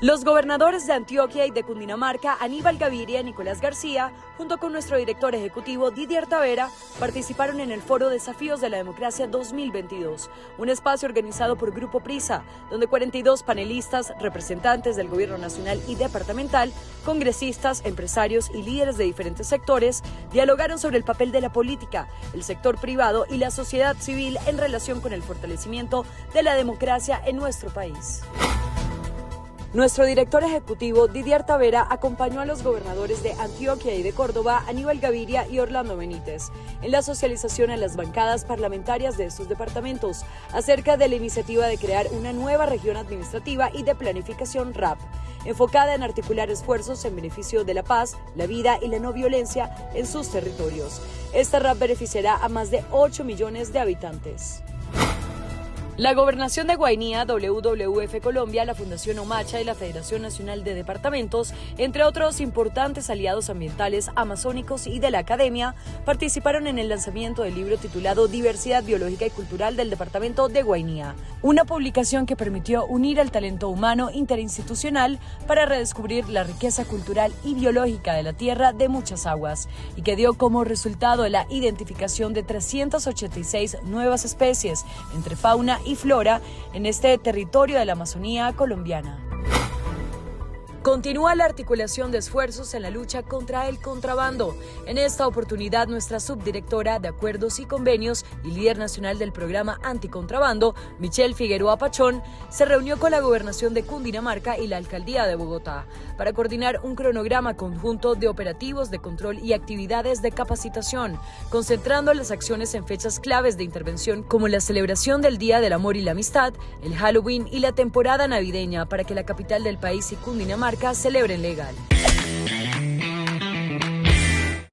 Los gobernadores de Antioquia y de Cundinamarca, Aníbal Gaviria y Nicolás García, junto con nuestro director ejecutivo Didier Tavera, participaron en el foro Desafíos de la Democracia 2022, un espacio organizado por Grupo Prisa, donde 42 panelistas, representantes del gobierno nacional y departamental, congresistas, empresarios y líderes de diferentes sectores dialogaron sobre el papel de la política, el sector privado y la sociedad civil en relación con el fortalecimiento de la democracia en nuestro país. Nuestro director ejecutivo, Didier Tavera, acompañó a los gobernadores de Antioquia y de Córdoba, Aníbal Gaviria y Orlando Benítez, en la socialización a las bancadas parlamentarias de estos departamentos acerca de la iniciativa de crear una nueva región administrativa y de planificación RAP, enfocada en articular esfuerzos en beneficio de la paz, la vida y la no violencia en sus territorios. Esta RAP beneficiará a más de 8 millones de habitantes. La Gobernación de Guainía, WWF Colombia, la Fundación Omacha y la Federación Nacional de Departamentos, entre otros importantes aliados ambientales amazónicos y de la academia, participaron en el lanzamiento del libro titulado Diversidad Biológica y Cultural del Departamento de Guainía, una publicación que permitió unir el talento humano interinstitucional para redescubrir la riqueza cultural y biológica de la tierra de muchas aguas y que dio como resultado la identificación de 386 nuevas especies entre fauna y flora en este territorio de la Amazonía colombiana. Continúa la articulación de esfuerzos en la lucha contra el contrabando. En esta oportunidad, nuestra subdirectora de Acuerdos y Convenios y líder nacional del programa Anticontrabando, Michelle Figueroa Pachón, se reunió con la gobernación de Cundinamarca y la alcaldía de Bogotá para coordinar un cronograma conjunto de operativos de control y actividades de capacitación, concentrando las acciones en fechas claves de intervención como la celebración del Día del Amor y la Amistad, el Halloween y la temporada navideña para que la capital del país y Cundinamarca celebren legal.